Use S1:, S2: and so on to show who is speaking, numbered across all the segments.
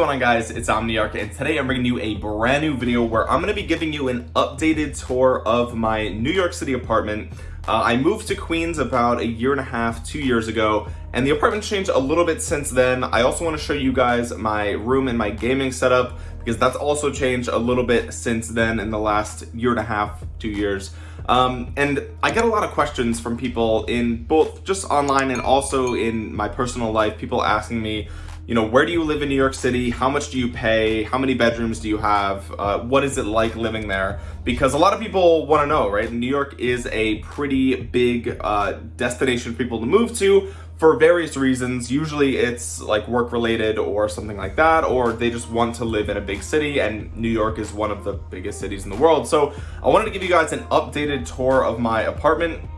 S1: going on guys? It's Omniarch and today I'm bringing you a brand new video where I'm going to be giving you an updated tour of my New York City apartment. Uh, I moved to Queens about a year and a half, two years ago, and the apartment changed a little bit since then. I also want to show you guys my room and my gaming setup because that's also changed a little bit since then in the last year and a half, two years. Um, and I get a lot of questions from people in both just online and also in my personal life, people asking me, you know, where do you live in New York City? How much do you pay? How many bedrooms do you have? Uh, what is it like living there? Because a lot of people want to know, right? New York is a pretty big uh, destination for people to move to for various reasons. Usually it's like work related or something like that, or they just want to live in a big city and New York is one of the biggest cities in the world. So I wanted to give you guys an updated tour of my apartment.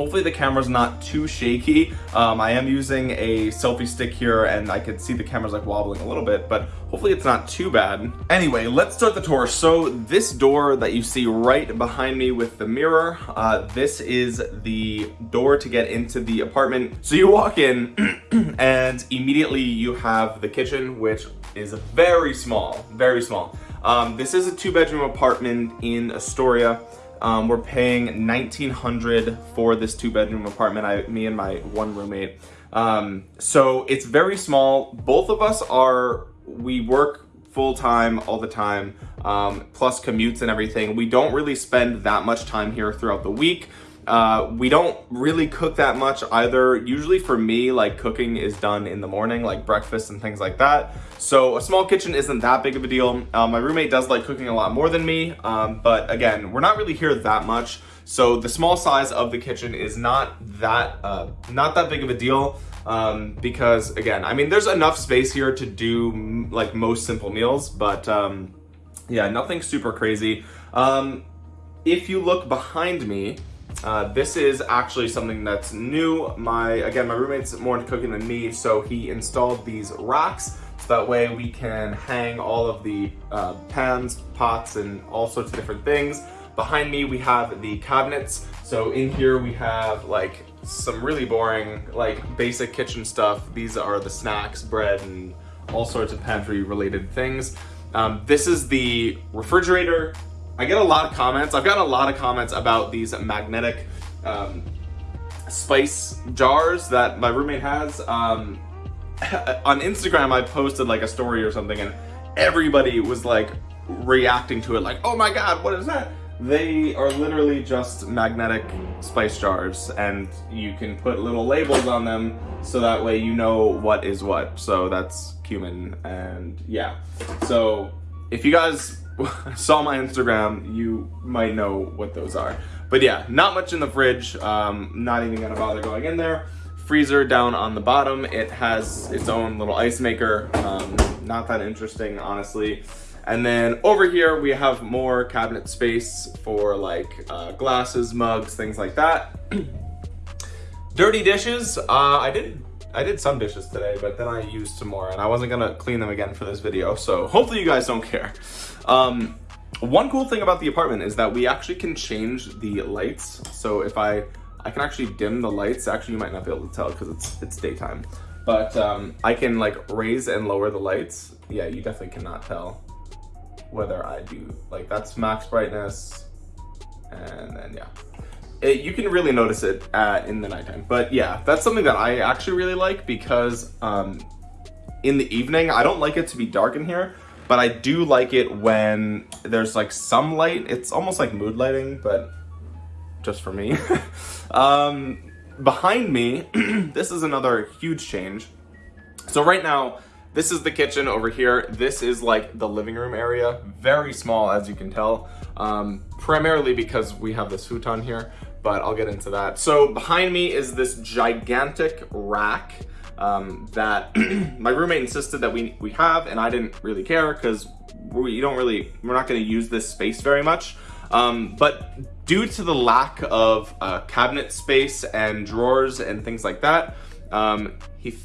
S1: Hopefully the camera's not too shaky. Um, I am using a selfie stick here and I can see the camera's like wobbling a little bit, but hopefully it's not too bad. Anyway, let's start the tour. So this door that you see right behind me with the mirror, uh, this is the door to get into the apartment. So you walk in and immediately you have the kitchen, which is very small, very small. Um, this is a two bedroom apartment in Astoria. Um, we're paying 1900 for this two bedroom apartment, I, me and my one roommate. Um, so it's very small. Both of us are, we work full time all the time, um, plus commutes and everything. We don't really spend that much time here throughout the week. Uh, we don't really cook that much either. Usually for me, like cooking is done in the morning, like breakfast and things like that. So a small kitchen isn't that big of a deal. Um, my roommate does like cooking a lot more than me, um, but again, we're not really here that much. So the small size of the kitchen is not that, uh, not that big of a deal. Um, because again, I mean, there's enough space here to do like most simple meals, but um, yeah, nothing super crazy. Um, if you look behind me, uh, this is actually something that's new. My Again, my roommate's more into cooking than me, so he installed these racks so that way we can hang all of the uh, pans, pots, and all sorts of different things. Behind me, we have the cabinets. So in here we have like some really boring, like basic kitchen stuff. These are the snacks, bread, and all sorts of pantry related things. Um, this is the refrigerator. I get a lot of comments. I've gotten a lot of comments about these magnetic um, spice jars that my roommate has. Um, on Instagram, I posted like a story or something and everybody was like reacting to it like, oh my God, what is that? They are literally just magnetic spice jars and you can put little labels on them so that way you know what is what. So that's cumin and yeah. So if you guys saw my Instagram, you might know what those are. But yeah, not much in the fridge. Um, not even gonna bother going in there. Freezer down on the bottom. It has its own little ice maker. Um, not that interesting, honestly. And then over here, we have more cabinet space for like uh, glasses, mugs, things like that. Dirty dishes. Uh, I did I did some dishes today, but then I used some more and I wasn't gonna clean them again for this video. So hopefully you guys don't care. Um, one cool thing about the apartment is that we actually can change the lights. So if I, I can actually dim the lights. Actually, you might not be able to tell because it's, it's daytime. But um, I can like raise and lower the lights. Yeah, you definitely cannot tell whether I do, like that's max brightness. And then yeah. It, you can really notice it at, in the nighttime. But yeah, that's something that I actually really like because um, in the evening, I don't like it to be dark in here but I do like it when there's like some light. It's almost like mood lighting, but just for me. um, behind me, this is another huge change. So right now, this is the kitchen over here. This is like the living room area. Very small, as you can tell, um, primarily because we have this futon here, but I'll get into that. So behind me is this gigantic rack um, that my roommate insisted that we, we have, and I didn't really care because we don't really, we're not gonna use this space very much. Um, but due to the lack of uh, cabinet space and drawers and things like that, um, he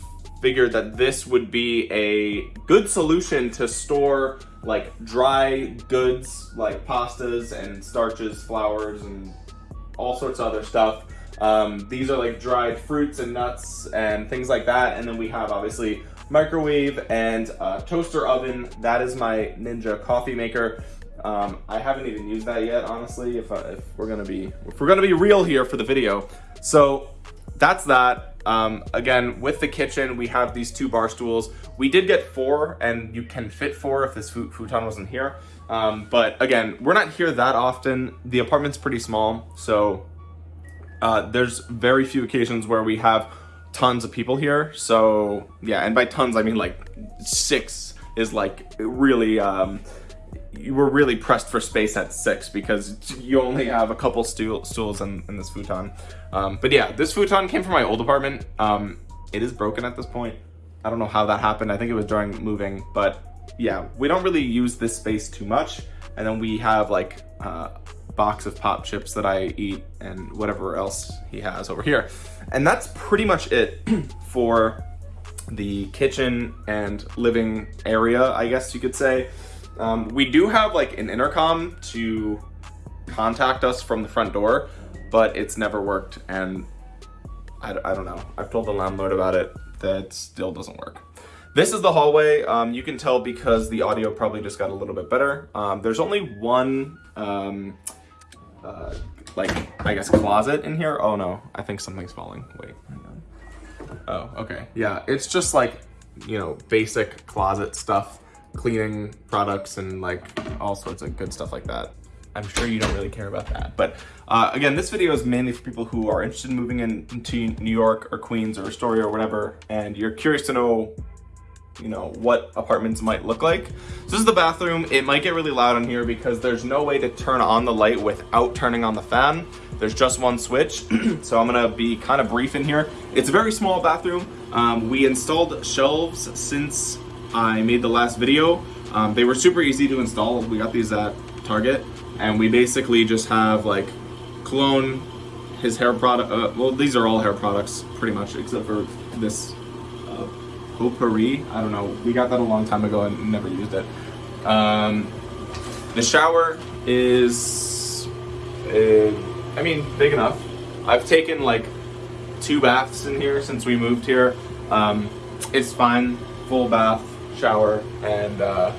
S1: figured that this would be a good solution to store like dry goods like pastas and starches, flours and all sorts of other stuff. Um, these are like dried fruits and nuts and things like that. And then we have obviously microwave and toaster oven. That is my Ninja coffee maker. Um, I haven't even used that yet, honestly, if, if we're gonna be if we're gonna be real here for the video. So that's that. Um, again, with the kitchen, we have these two bar stools. We did get four, and you can fit four if this futon wasn't here. Um, but again, we're not here that often. The apartment's pretty small, so uh, there's very few occasions where we have tons of people here. So yeah, and by tons, I mean like six is like really, um, you were really pressed for space at six because you only have a couple stool, stools in, in this futon. Um, but yeah, this futon came from my old apartment. Um, it is broken at this point. I don't know how that happened. I think it was during moving, but yeah, we don't really use this space too much. And then we have like a box of pop chips that I eat and whatever else he has over here. And that's pretty much it for the kitchen and living area, I guess you could say. Um, we do have like an intercom to contact us from the front door, but it's never worked and I, I don't know. I've told the landlord about it, that still doesn't work. This is the hallway. Um, you can tell because the audio probably just got a little bit better. Um, there's only one um, uh, like, I guess closet in here. Oh no, I think something's falling. Wait, Oh, okay. Yeah, it's just like, you know, basic closet stuff, cleaning products and like all sorts of good stuff like that. I'm sure you don't really care about that. But uh, again, this video is mainly for people who are interested in moving into New York or Queens or Astoria or whatever, and you're curious to know you know, what apartments might look like. So this is the bathroom. It might get really loud in here because there's no way to turn on the light without turning on the fan. There's just one switch. so I'm gonna be kind of brief in here. It's a very small bathroom. Um, we installed shelves since I made the last video. Um, they were super easy to install. We got these at Target and we basically just have like cologne, his hair product, uh, well these are all hair products pretty much except for this potpourri. I don't know. We got that a long time ago and never used it. Um, the shower is, uh, I mean, big enough. I've taken like two baths in here since we moved here. Um, it's fine, full bath, shower, and uh,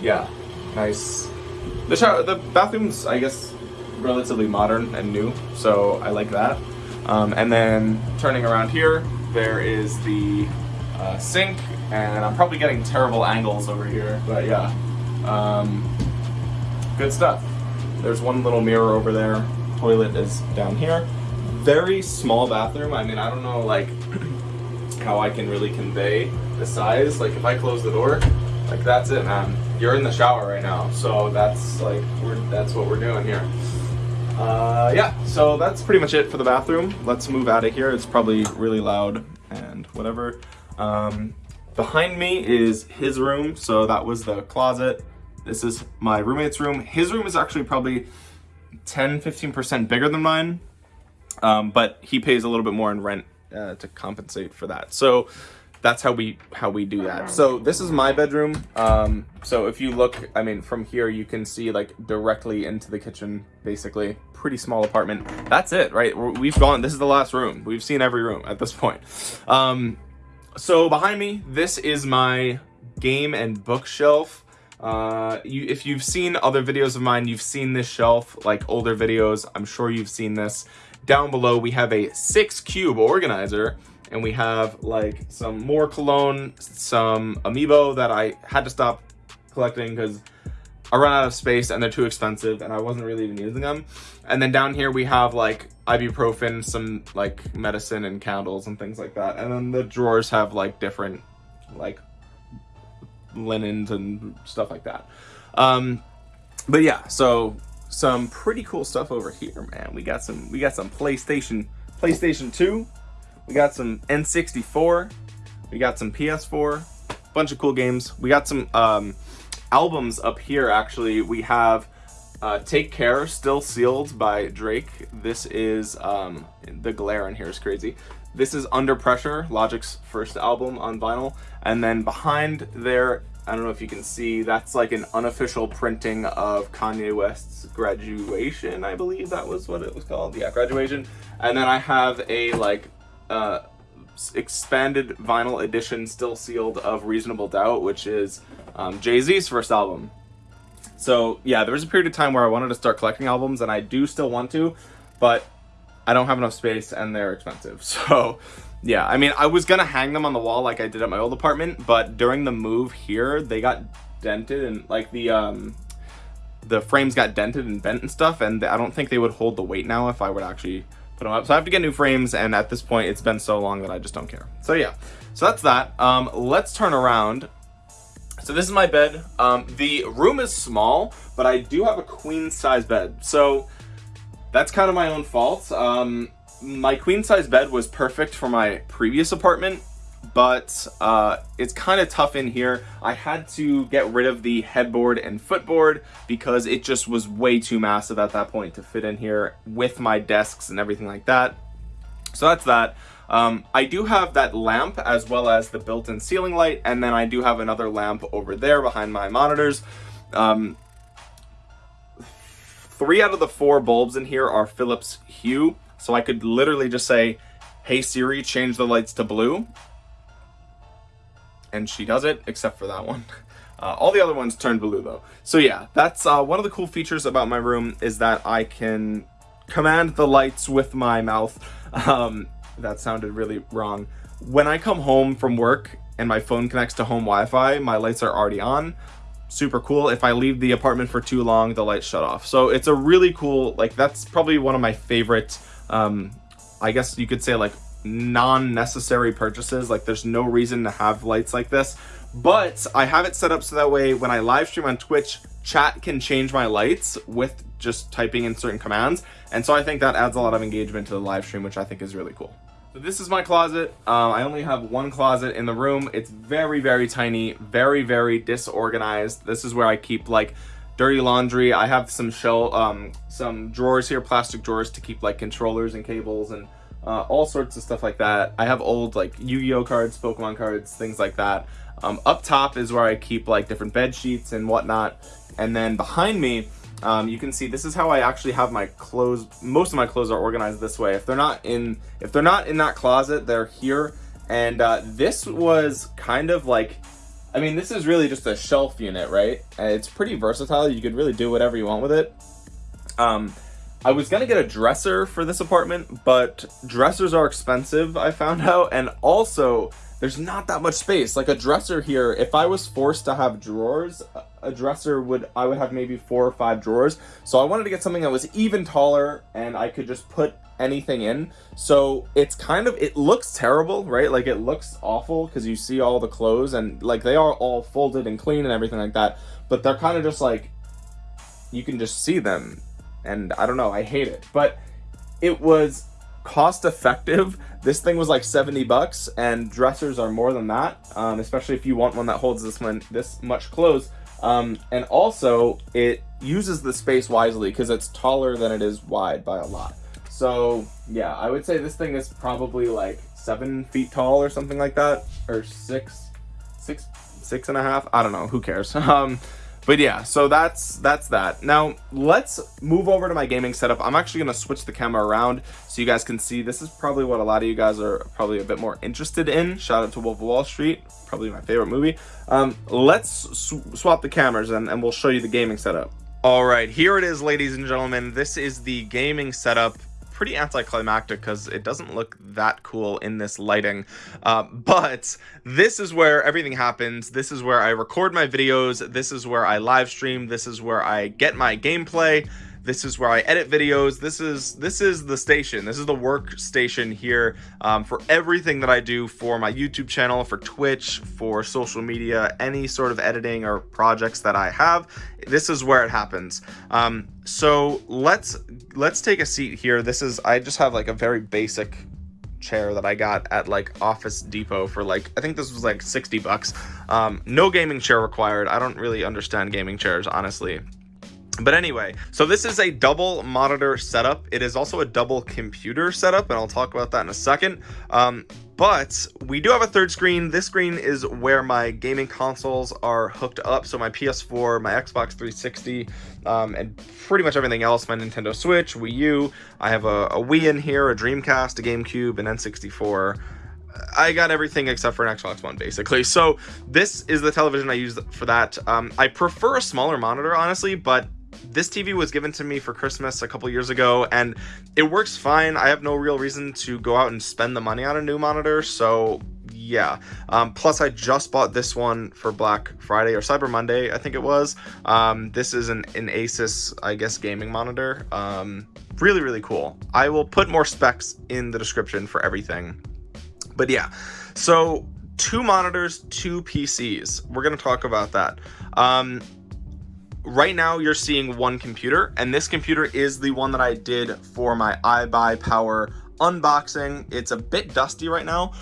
S1: yeah, nice. The shower, the bathroom's, I guess, relatively modern and new, so I like that. Um, and then turning around here, there is the uh, sink, and I'm probably getting terrible angles over here, but yeah. Um, good stuff. There's one little mirror over there. Toilet is down here. Very small bathroom. I mean, I don't know, like, how I can really convey the size. Like, if I close the door, like, that's it, man. You're in the shower right now, so that's, like, we're, that's what we're doing here. Uh, yeah, so that's pretty much it for the bathroom. Let's move out of here. It's probably really loud and whatever. Um, behind me is his room, so that was the closet. This is my roommate's room. His room is actually probably 10, 15% bigger than mine, um, but he pays a little bit more in rent uh, to compensate for that. So that's how we how we do that. So this is my bedroom. Um, so if you look, I mean, from here you can see like directly into the kitchen, basically. Pretty small apartment. That's it, right? We've gone. This is the last room. We've seen every room at this point. Um, so behind me, this is my game and bookshelf. Uh, you, if you've seen other videos of mine, you've seen this shelf, like older videos. I'm sure you've seen this. Down below, we have a six cube organizer and we have like some more cologne, some amiibo that I had to stop collecting because I run out of space and they're too expensive and I wasn't really even using them. And then down here we have like ibuprofen, some like medicine and candles and things like that. And then the drawers have like different like linens and stuff like that. Um, but yeah, so some pretty cool stuff over here, man. We got some we got some PlayStation PlayStation 2. We got some N64. We got some PS4. Bunch of cool games. We got some um albums up here, actually, we have uh, Take Care, Still Sealed by Drake. This is, um, the glare in here is crazy. This is Under Pressure, Logic's first album on vinyl. And then behind there I don't know if you can see, that's like an unofficial printing of Kanye West's graduation, I believe that was what it was called. Yeah, graduation. And then I have a like uh, expanded vinyl edition still sealed of Reasonable Doubt, which is um, Jay-Z's first album. So yeah, there was a period of time where I wanted to start collecting albums and I do still want to, but I don't have enough space and they're expensive. So yeah, I mean, I was gonna hang them on the wall like I did at my old apartment, but during the move here, they got dented and like the um the frames got dented and bent and stuff, and I don't think they would hold the weight now if I would actually put them up. So I have to get new frames, and at this point, it's been so long that I just don't care. So yeah, so that's that. Um, let's turn around. So this is my bed. Um, the room is small, but I do have a queen size bed. So that's kind of my own fault. Um, my queen size bed was perfect for my previous apartment but uh, it's kind of tough in here. I had to get rid of the headboard and footboard because it just was way too massive at that point to fit in here with my desks and everything like that. So that's that. Um, I do have that lamp as well as the built-in ceiling light and then I do have another lamp over there behind my monitors. Um, three out of the four bulbs in here are Philips Hue so I could literally just say, hey Siri, change the lights to blue. And she does it, except for that one. Uh, all the other ones turn blue though. So yeah, that's uh, one of the cool features about my room is that I can command the lights with my mouth. Um, that sounded really wrong. When I come home from work and my phone connects to home Wi-Fi, my lights are already on. Super cool. If I leave the apartment for too long, the lights shut off. So it's a really cool, like that's probably one of my favorite um, I guess you could say like non-necessary purchases. Like there's no reason to have lights like this, but I have it set up so that way when I live stream on Twitch, chat can change my lights with just typing in certain commands. And so I think that adds a lot of engagement to the live stream, which I think is really cool. So this is my closet. Um, I only have one closet in the room. It's very, very tiny, very, very disorganized. This is where I keep like dirty laundry. I have some shell, um, some drawers here, plastic drawers to keep like controllers and cables and uh, all sorts of stuff like that. I have old like Yu-Gi-Oh cards, Pokemon cards, things like that. Um, up top is where I keep like different bed sheets and whatnot. And then behind me, um, you can see this is how I actually have my clothes. Most of my clothes are organized this way. If they're not in, if they're not in that closet, they're here. And uh, this was kind of like I mean, this is really just a shelf unit, right? And it's pretty versatile. You could really do whatever you want with it. Um, I was gonna get a dresser for this apartment, but dressers are expensive, I found out, and also there's not that much space. Like a dresser here, if I was forced to have drawers, a dresser would, I would have maybe four or five drawers. So I wanted to get something that was even taller and I could just put anything in. So it's kind of, it looks terrible, right? Like it looks awful because you see all the clothes and like they are all folded and clean and everything like that. But they're kind of just like, you can just see them. And I don't know, I hate it. But it was cost effective. This thing was like 70 bucks and dressers are more than that. Um, especially if you want one that holds this, one, this much clothes. Um, and also it uses the space wisely because it's taller than it is wide by a lot. So yeah, I would say this thing is probably like seven feet tall or something like that, or six, six, six and a half. I don't know. Who cares? Um, but yeah, so that's that's that. Now let's move over to my gaming setup. I'm actually gonna switch the camera around so you guys can see. This is probably what a lot of you guys are probably a bit more interested in. Shout out to Wolf of Wall Street, probably my favorite movie. Um, let's sw swap the cameras and, and we'll show you the gaming setup. All right, here it is, ladies and gentlemen. This is the gaming setup pretty anticlimactic because it doesn't look that cool in this lighting. Uh, but this is where everything happens. This is where I record my videos. This is where I live stream. This is where I get my gameplay. This is where I edit videos. This is this is the station. This is the workstation here um, for everything that I do for my YouTube channel, for Twitch, for social media, any sort of editing or projects that I have. This is where it happens. Um, so let's let's take a seat here. This is I just have like a very basic chair that I got at like Office Depot for like I think this was like 60 bucks. Um, no gaming chair required. I don't really understand gaming chairs honestly. But anyway, so this is a double monitor setup. It is also a double computer setup, and I'll talk about that in a second. Um, but we do have a third screen. This screen is where my gaming consoles are hooked up. So my PS4, my Xbox 360, um, and pretty much everything else. My Nintendo Switch, Wii U. I have a, a Wii in here, a Dreamcast, a GameCube, an N64. I got everything except for an Xbox One, basically. So this is the television I use for that. Um, I prefer a smaller monitor, honestly, but this TV was given to me for Christmas a couple years ago, and it works fine. I have no real reason to go out and spend the money on a new monitor, so yeah. Um, plus, I just bought this one for Black Friday or Cyber Monday, I think it was. Um, this is an, an Asus, I guess, gaming monitor. Um, really, really cool. I will put more specs in the description for everything. But yeah, so two monitors, two PCs. We're going to talk about that. Right now you're seeing one computer and this computer is the one that I did for my iBuyPower unboxing. It's a bit dusty right now.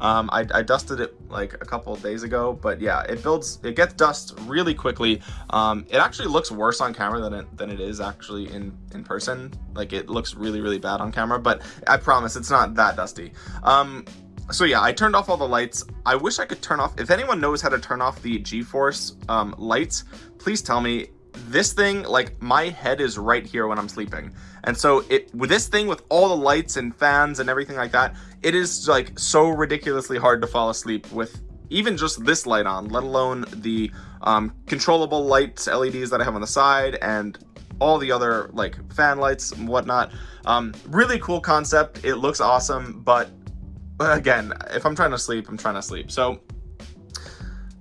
S1: Um, I, I, dusted it like a couple days ago, but yeah, it builds, it gets dust really quickly. Um, it actually looks worse on camera than it, than it is actually in, in person. Like it looks really, really bad on camera, but I promise it's not that dusty. Um, so yeah, I turned off all the lights. I wish I could turn off, if anyone knows how to turn off the GeForce um, lights, please tell me. This thing, like my head is right here when I'm sleeping. And so it with this thing with all the lights and fans and everything like that, it is like so ridiculously hard to fall asleep with even just this light on, let alone the um, controllable lights, LEDs that I have on the side and all the other like fan lights and whatnot. Um, really cool concept. It looks awesome, but again, if I'm trying to sleep, I'm trying to sleep. So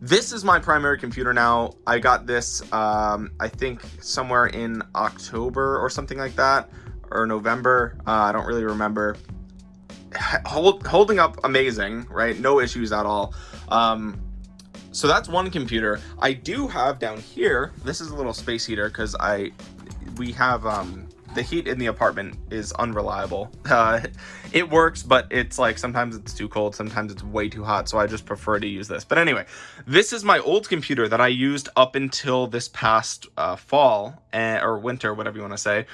S1: this is my primary computer now. I got this, um, I think somewhere in October or something like that, or November. Uh, I don't really remember. Hold, holding up amazing, right? No issues at all. Um, so that's one computer. I do have down here, this is a little space heater because I, we have, um, the heat in the apartment is unreliable. Uh, it works, but it's like sometimes it's too cold, sometimes it's way too hot, so I just prefer to use this. But anyway, this is my old computer that I used up until this past uh, fall, uh, or winter, whatever you want to say.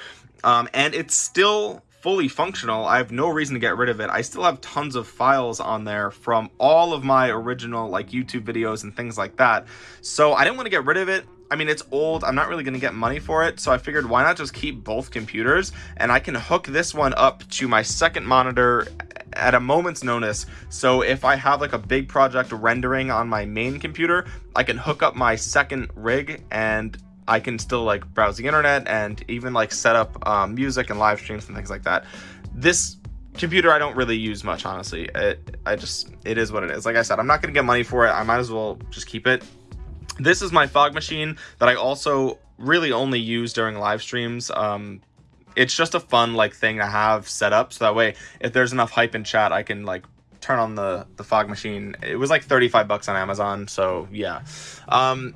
S1: Um, and it's still fully functional. I have no reason to get rid of it. I still have tons of files on there from all of my original like YouTube videos and things like that. So I didn't want to get rid of it. I mean, it's old. I'm not really going to get money for it. So I figured why not just keep both computers and I can hook this one up to my second monitor at a moment's notice. So if I have like a big project rendering on my main computer, I can hook up my second rig and I can still like browse the internet and even like set up um, music and live streams and things like that. This computer I don't really use much, honestly. It, I just, it is what it is. Like I said, I'm not going to get money for it. I might as well just keep it. This is my fog machine that I also really only use during live streams. Um, it's just a fun like thing to have set up so that way if there's enough hype in chat I can like turn on the the fog machine it was like 35 bucks on Amazon so yeah um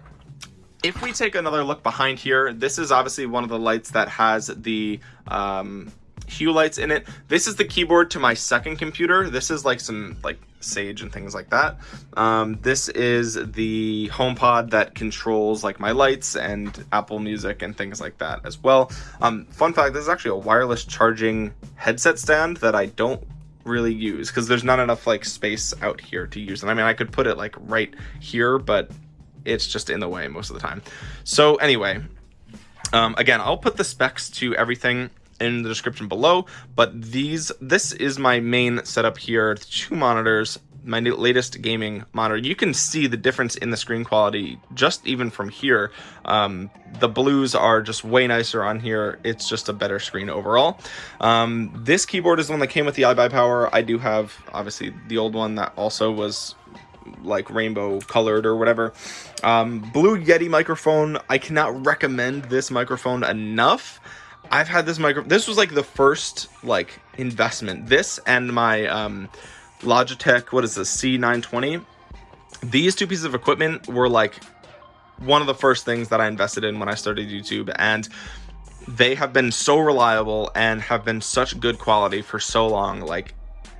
S1: if we take another look behind here, this is obviously one of the lights that has the um, hue lights in it. This is the keyboard to my second computer. This is like some like Sage and things like that. Um, this is the HomePod that controls like my lights and Apple Music and things like that as well. Um, fun fact, this is actually a wireless charging headset stand that I don't really use because there's not enough like space out here to use. And I mean, I could put it like right here, but it's just in the way most of the time. So anyway, um, again, I'll put the specs to everything in the description below, but these, this is my main setup here, two monitors, my latest gaming monitor. You can see the difference in the screen quality just even from here. Um, the blues are just way nicer on here. It's just a better screen overall. Um, this keyboard is the one that came with the iBuyPower. I do have obviously the old one that also was like rainbow colored or whatever. Um, Blue Yeti microphone. I cannot recommend this microphone enough. I've had this micro. This was like the first like investment. This and my um, Logitech. What is this? C920. These two pieces of equipment were like one of the first things that I invested in when I started YouTube, and they have been so reliable and have been such good quality for so long. Like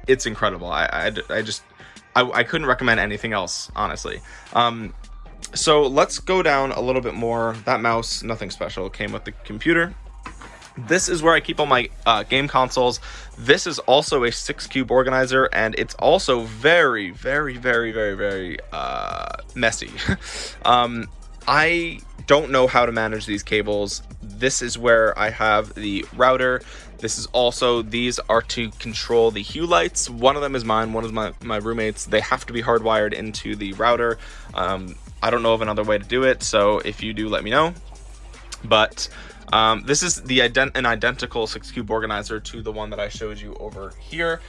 S1: it's incredible. I I, I just I, I couldn't recommend anything else, honestly. Um, so let's go down a little bit more. That mouse, nothing special, came with the computer. This is where I keep all my uh, game consoles. This is also a six cube organizer, and it's also very, very, very, very, very uh, messy. um, I don't know how to manage these cables. This is where I have the router. This is also, these are to control the hue lights. One of them is mine, one is my, my roommates. They have to be hardwired into the router. Um, I don't know of another way to do it, so if you do, let me know. But um, this is the ident an identical six cube organizer to the one that I showed you over here.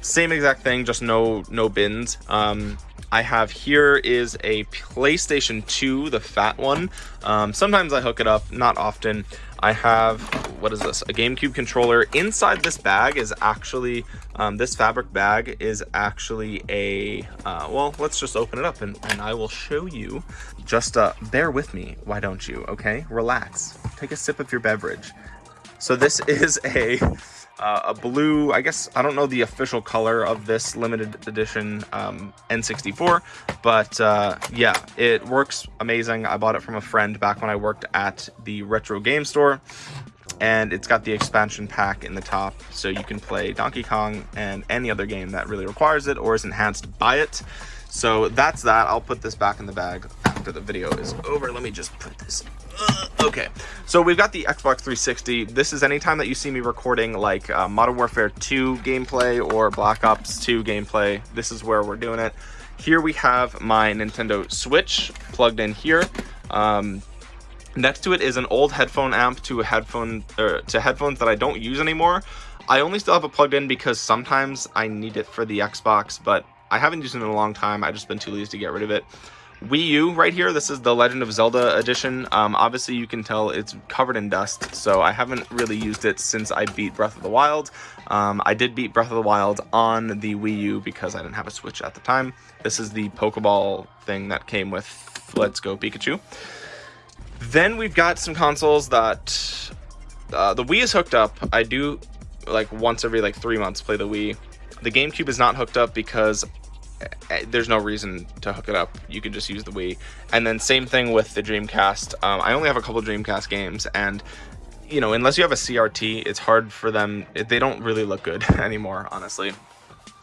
S1: Same exact thing, just no no bins. Um, I have here is a PlayStation 2, the fat one. Um, sometimes I hook it up, not often. I have, what is this, a GameCube controller. Inside this bag is actually, um, this fabric bag is actually a, uh, well, let's just open it up and, and I will show you. Just uh, bear with me, why don't you, okay? Relax, take a sip of your beverage. So this is a uh, a blue, I guess, I don't know the official color of this limited edition um, N64, but uh, yeah, it works amazing. I bought it from a friend back when I worked at the retro game store, and it's got the expansion pack in the top, so you can play Donkey Kong and any other game that really requires it or is enhanced by it. So that's that. I'll put this back in the bag after the video is over. Let me just put this uh, okay, so we've got the Xbox 360. This is anytime that you see me recording like uh, Modern Warfare 2 gameplay or Black Ops 2 gameplay, this is where we're doing it. Here we have my Nintendo Switch plugged in here. Um, next to it is an old headphone amp to a headphone or to headphones that I don't use anymore. I only still have it plugged in because sometimes I need it for the Xbox, but I haven't used it in a long time. I've just been too lazy to get rid of it. Wii U right here, this is the Legend of Zelda edition. Um, obviously, you can tell it's covered in dust, so I haven't really used it since I beat Breath of the Wild. Um, I did beat Breath of the Wild on the Wii U because I didn't have a Switch at the time. This is the Pokeball thing that came with Let's Go Pikachu. Then we've got some consoles that... Uh, the Wii is hooked up. I do, like, once every, like, three months play the Wii. The GameCube is not hooked up because there's no reason to hook it up. You can just use the Wii. And then same thing with the Dreamcast. Um, I only have a couple Dreamcast games, and you know, unless you have a CRT, it's hard for them. They don't really look good anymore, honestly.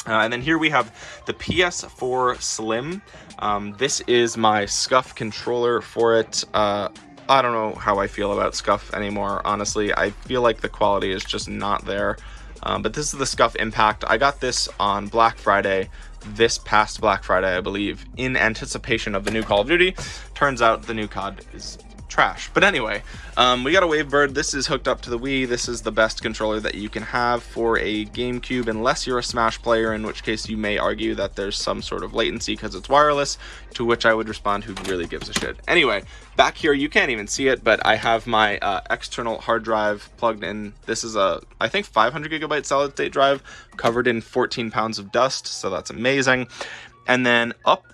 S1: Uh, and then here we have the PS4 Slim. Um, this is my SCUF controller for it. Uh, I don't know how I feel about SCUF anymore, honestly. I feel like the quality is just not there. Um, but this is the SCUF Impact. I got this on Black Friday this past Black Friday, I believe, in anticipation of the new Call of Duty. Turns out the new COD is trash. But anyway, um, we got a Wavebird. This is hooked up to the Wii. This is the best controller that you can have for a GameCube, unless you're a Smash player, in which case you may argue that there's some sort of latency because it's wireless, to which I would respond, who really gives a shit. Anyway, back here, you can't even see it, but I have my uh, external hard drive plugged in. This is a, I think, 500 gigabyte solid state drive covered in 14 pounds of dust, so that's amazing. And then up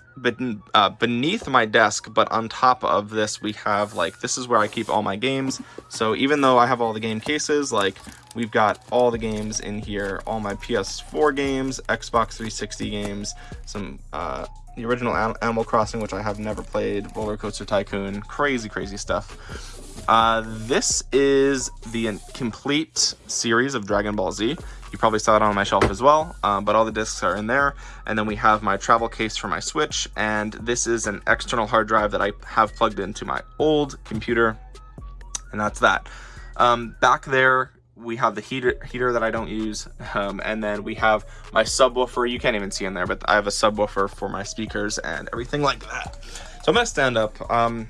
S1: uh, beneath my desk, but on top of this, we have like, this is where I keep all my games. So even though I have all the game cases, like we've got all the games in here, all my PS4 games, Xbox 360 games, some, uh, the original Animal Crossing, which I have never played, Roller Coaster Tycoon, crazy, crazy stuff. Uh, this is the complete series of Dragon Ball Z. You probably saw it on my shelf as well, um, but all the discs are in there. And then we have my travel case for my Switch, and this is an external hard drive that I have plugged into my old computer, and that's that. Um, back there, we have the heater heater that I don't use, um, and then we have my subwoofer. You can't even see in there, but I have a subwoofer for my speakers and everything like that. So I'm gonna stand up. Um,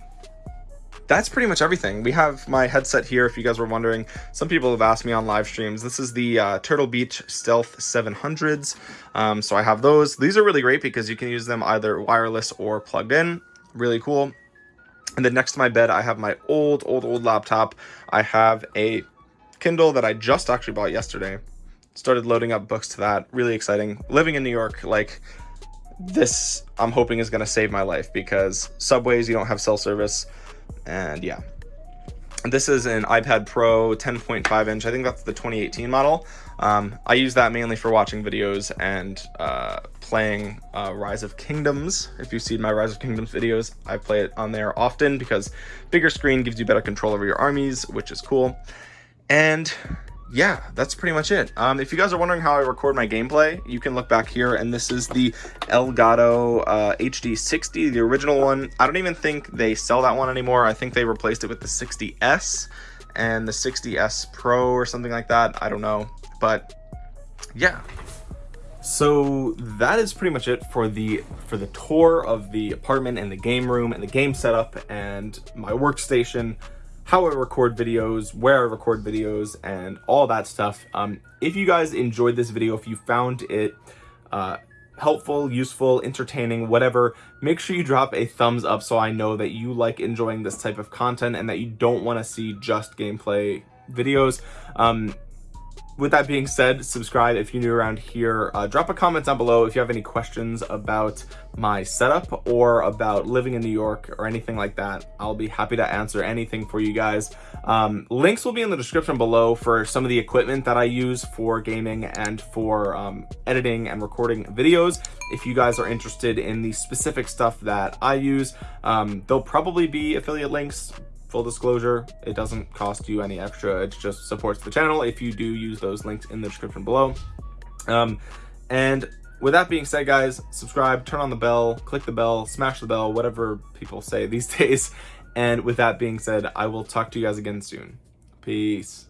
S1: that's pretty much everything. We have my headset here, if you guys were wondering. Some people have asked me on live streams. This is the uh, Turtle Beach Stealth 700s. Um, so I have those. These are really great because you can use them either wireless or plugged in. Really cool. And then next to my bed, I have my old, old, old laptop. I have a Kindle that I just actually bought yesterday. Started loading up books to that. Really exciting. Living in New York, like this I'm hoping is going to save my life because subways, you don't have cell service. And yeah, this is an iPad Pro 10.5 inch. I think that's the 2018 model. Um, I use that mainly for watching videos and uh, playing uh, Rise of Kingdoms. If you've seen my Rise of Kingdoms videos, I play it on there often because bigger screen gives you better control over your armies, which is cool. And yeah, that's pretty much it. Um, if you guys are wondering how I record my gameplay, you can look back here, and this is the Elgato uh, HD60, the original one. I don't even think they sell that one anymore. I think they replaced it with the 60S and the 60S Pro or something like that. I don't know, but yeah. So that is pretty much it for the for the tour of the apartment and the game room and the game setup and my workstation how I record videos, where I record videos, and all that stuff. Um, if you guys enjoyed this video, if you found it uh, helpful, useful, entertaining, whatever, make sure you drop a thumbs up so I know that you like enjoying this type of content and that you don't want to see just gameplay videos. Um, with that being said, subscribe if you're new around here. Uh, drop a comment down below if you have any questions about my setup or about living in New York or anything like that. I'll be happy to answer anything for you guys. Um, links will be in the description below for some of the equipment that I use for gaming and for um, editing and recording videos. If you guys are interested in the specific stuff that I use, um, there'll probably be affiliate links full disclosure it doesn't cost you any extra. It just supports the channel if you do use those links in the description below. Um, and with that being said guys subscribe turn on the bell click the bell smash the bell whatever people say these days. And with that being said i will talk to you guys again soon. Peace